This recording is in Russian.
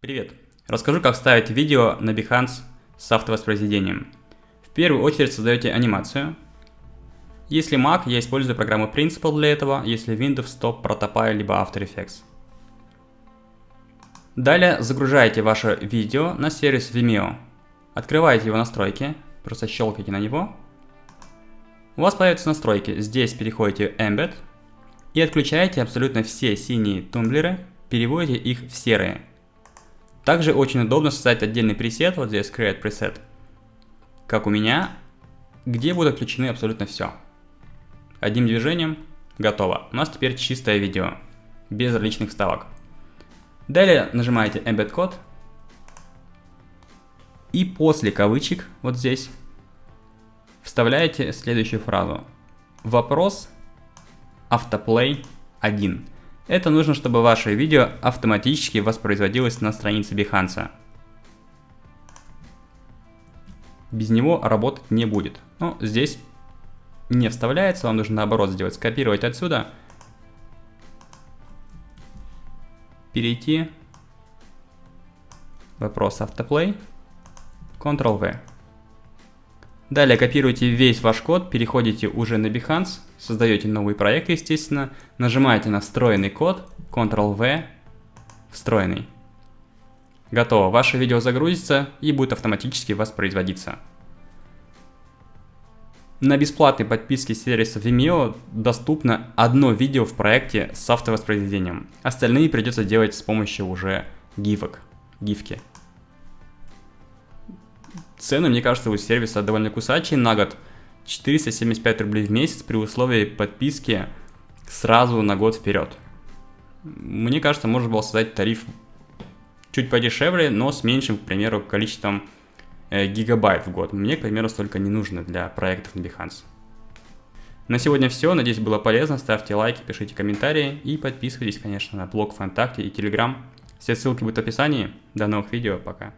Привет! Расскажу, как ставить видео на Behance с автовоспроизведением. В первую очередь создаете анимацию. Если Mac, я использую программу Principal для этого, если Windows, то Protopie либо After Effects. Далее загружаете ваше видео на сервис Vimeo. Открываете его настройки, просто щелкайте на него. У вас появятся настройки. Здесь переходите Embed и отключаете абсолютно все синие тумблеры, переводите их в серые. Также очень удобно создать отдельный пресет, вот здесь Create Preset, как у меня, где будут отключены абсолютно все. Одним движением готово. У нас теперь чистое видео, без различных вставок. Далее нажимаете Embed Code. И после кавычек, вот здесь, вставляете следующую фразу. Вопрос автоплей 1. Это нужно, чтобы ваше видео автоматически воспроизводилось на странице Behance. Без него работать не будет. Но здесь не вставляется, вам нужно наоборот сделать, скопировать отсюда, перейти, вопрос автоплей, Ctrl-V. Далее копируете весь ваш код, переходите уже на Behance, создаете новый проект, естественно, нажимаете на встроенный код, Ctrl-V, встроенный. Готово, ваше видео загрузится и будет автоматически воспроизводиться. На бесплатной подписке сервиса Vimeo доступно одно видео в проекте с автовоспроизведением. Остальные придется делать с помощью уже гифок, гифки. Цены, мне кажется, у сервиса довольно кусачие на год. 475 рублей в месяц при условии подписки сразу на год вперед. Мне кажется, можно было создать тариф чуть подешевле, но с меньшим, к примеру, количеством э, гигабайт в год. Мне, к примеру, столько не нужно для проектов на Behance. На сегодня все. Надеюсь, было полезно. Ставьте лайки, пишите комментарии и подписывайтесь, конечно, на блог ВКонтакте и Телеграм. Все ссылки будут в описании. До новых видео. Пока.